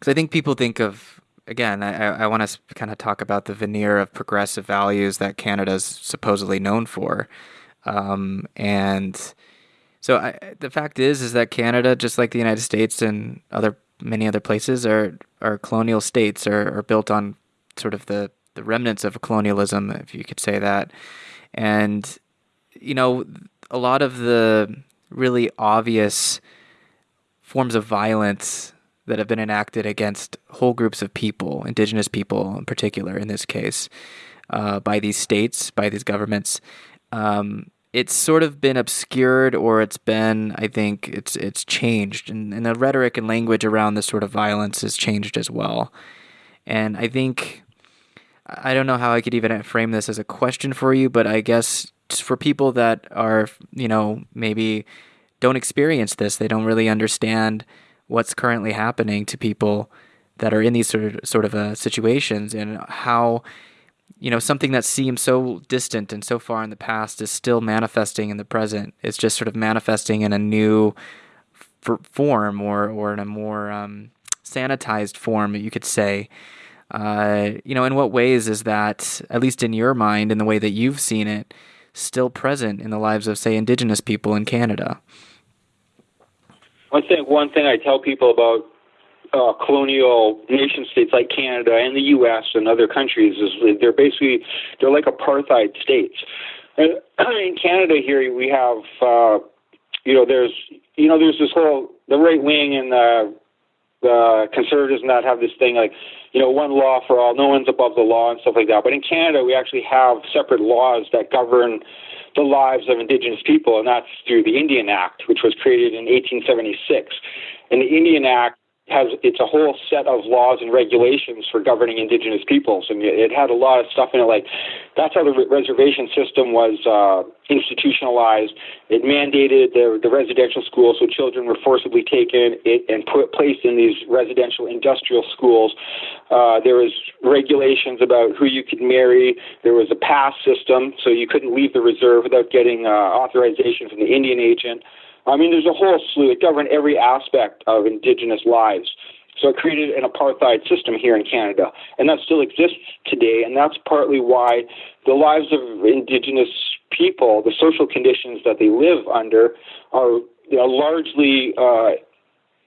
because I think people think of again. I, I want to kind of talk about the veneer of progressive values that Canada's supposedly known for, um, and so I, the fact is is that Canada, just like the United States and other many other places, are are colonial states, are, are built on sort of the the remnants of colonialism, if you could say that, and you know a lot of the really obvious forms of violence that have been enacted against whole groups of people, indigenous people in particular, in this case, uh, by these states, by these governments. Um, it's sort of been obscured, or it's been, I think, it's it's changed, and, and the rhetoric and language around this sort of violence has changed as well. And I think I don't know how I could even frame this as a question for you, but I guess for people that are, you know, maybe don't experience this, they don't really understand what's currently happening to people that are in these sort of, sort of uh, situations and how you know something that seems so distant and so far in the past is still manifesting in the present. It's just sort of manifesting in a new f- form or or in a more um, sanitized form you could say. Uh, you know in what ways is that at least in your mind in the way that you've seen it still present in the lives of say indigenous people in canada one thing, one thing I tell people about uh, colonial nation states like Canada and the U.S. and other countries is they're basically they're like apartheid states. And in Canada here we have uh, you know there's you know there's this whole the right wing and the the conservatives that have this thing like you know one law for all, no one's above the law and stuff like that. But in Canada we actually have separate laws that govern the lives of Indigenous people, and that's through the Indian Act, which was created in 1876. And the Indian Act has it's a whole set of laws and regulations for governing indigenous peoples and it had a lot of stuff in it like that's how the reservation system was uh, institutionalized. It mandated the, the residential schools so children were forcibly taken it, and put placed in these residential industrial schools. Uh, there was regulations about who you could marry. There was a pass system so you couldn't leave the reserve without getting uh, authorization from the indian agent I mean, there's a whole slew. that govern every aspect of Indigenous lives. So it created an apartheid system here in Canada, and that still exists today. And that's partly why the lives of Indigenous people, the social conditions that they live under, are you know, largely uh,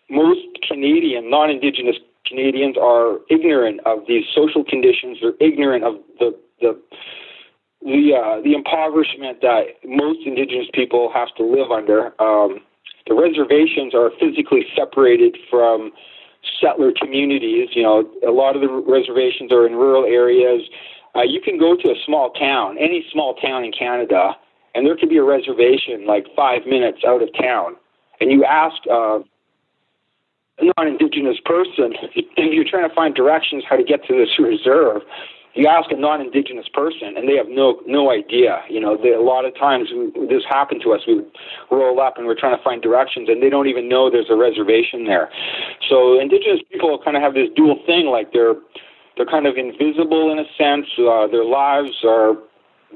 most Canadian, non-Indigenous Canadians are ignorant of these social conditions. They're ignorant of the the the uh, the impoverishment that most Indigenous people have to live under. Um, the reservations are physically separated from settler communities. You know, a lot of the reservations are in rural areas. Uh, you can go to a small town, any small town in Canada, and there could be a reservation like five minutes out of town. And you ask uh, a non-Indigenous person if you're trying to find directions how to get to this reserve you ask a non-indigenous person and they have no no idea. You know they, a lot of times this happened to us. We roll up and we're trying to find directions and they don't even know there's a reservation there. So indigenous people kind of have this dual thing like they're they're kind of invisible in a sense. Uh, their lives are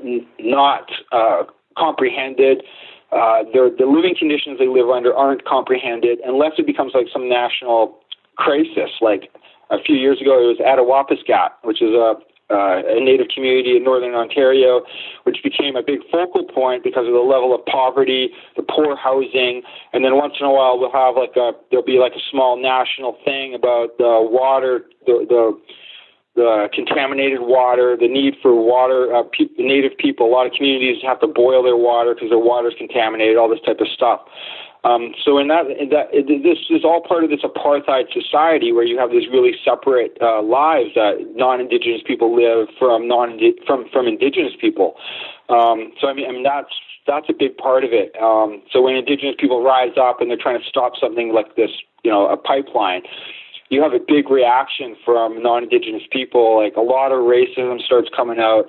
n- not uh, comprehended. Uh, the living conditions they live under aren't comprehended unless it becomes like some national crisis. Like a few years ago it was Attawapiskat, which is a uh, a Native community in northern Ontario, which became a big focal point because of the level of poverty, the poor housing, and then once in a while we'll have like a there'll be like a small national thing about the water, the the the contaminated water, the need for water. Uh, pe- native people, a lot of communities have to boil their water because their water is contaminated. All this type of stuff. Um, so in that, in that it, this is all part of this apartheid society where you have these really separate uh, lives that non-indigenous people live from non from from indigenous people. Um, so I mean, I mean that's that's a big part of it. Um, so when indigenous people rise up and they're trying to stop something like this, you know, a pipeline, you have a big reaction from non-indigenous people. Like a lot of racism starts coming out.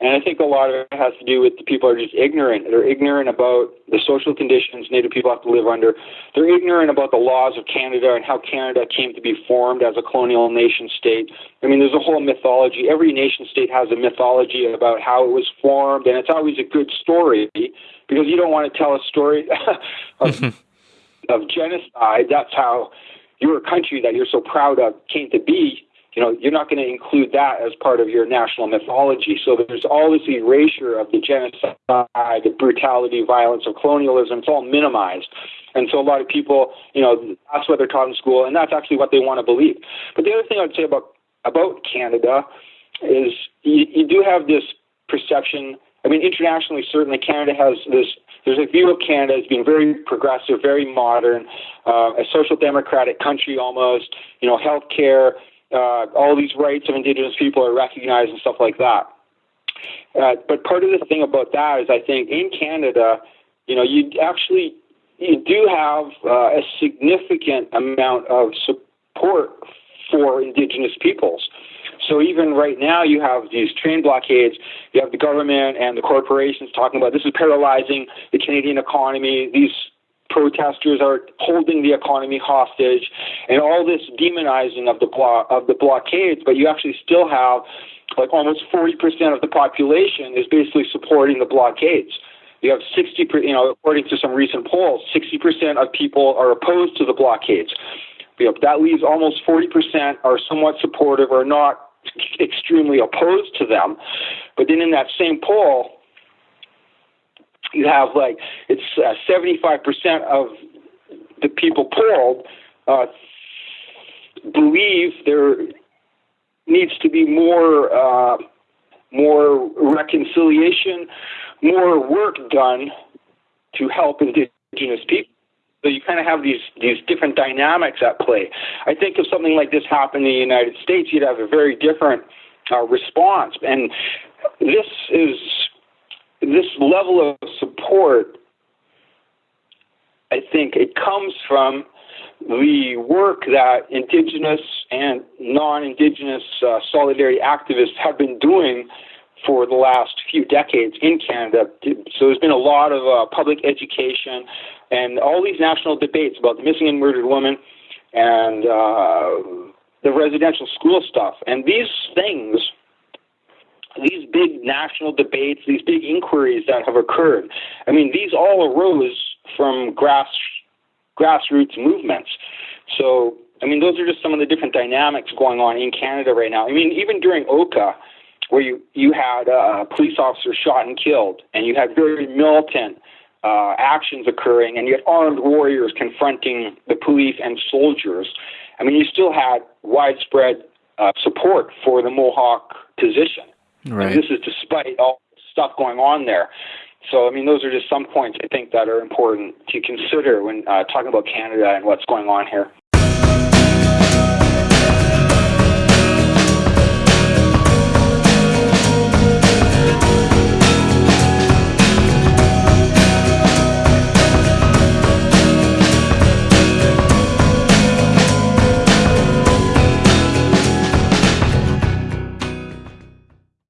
And I think a lot of it has to do with the people are just ignorant. They're ignorant about the social conditions Native people have to live under. They're ignorant about the laws of Canada and how Canada came to be formed as a colonial nation state. I mean, there's a whole mythology. Every nation state has a mythology about how it was formed, and it's always a good story because you don't want to tell a story of, of genocide. That's how your country that you're so proud of came to be, you know, you're not going to include that as part of your national mythology. So there's all this erasure of the genocide, the brutality, violence of colonialism. It's all minimized. And so a lot of people, you know, that's what they're taught in school, and that's actually what they want to believe. But the other thing I'd say about about Canada is you, you do have this perception. I mean, internationally, certainly Canada has this. There's a view of Canada as being very progressive, very modern, uh, a social democratic country almost. You know, healthcare, uh, all these rights of Indigenous people are recognized and stuff like that. Uh, but part of the thing about that is, I think in Canada, you know, you actually you do have uh, a significant amount of support for Indigenous peoples. So even right now, you have these train blockades. You have the government and the corporations talking about this is paralyzing the Canadian economy. These protesters are holding the economy hostage, and all this demonizing of the blo- of the blockades. But you actually still have like almost 40% of the population is basically supporting the blockades. You have 60, you know, according to some recent polls, 60% of people are opposed to the blockades. You know, that leaves almost 40% are somewhat supportive or not extremely opposed to them. But then in that same poll, you have like it's uh, 75% of the people polled uh, believe there needs to be more uh, more reconciliation, more work done to help indigenous people. So you kind of have these these different dynamics at play. I think if something like this happened in the United States, you'd have a very different uh, response. And this is this level of support. I think it comes from the work that Indigenous and non-Indigenous uh, solidarity activists have been doing for the last few decades in Canada. So there's been a lot of uh, public education and all these national debates about the missing and murdered woman and uh, the residential school stuff. And these things, these big national debates, these big inquiries that have occurred, I mean, these all arose from grass, grassroots movements. So, I mean, those are just some of the different dynamics going on in Canada right now. I mean, even during Oka, where you, you had uh, police officers shot and killed, and you had very militant uh, actions occurring, and you had armed warriors confronting the police and soldiers. I mean, you still had widespread uh, support for the Mohawk position. Right. And this is despite all the stuff going on there. So, I mean, those are just some points I think that are important to consider when uh, talking about Canada and what's going on here.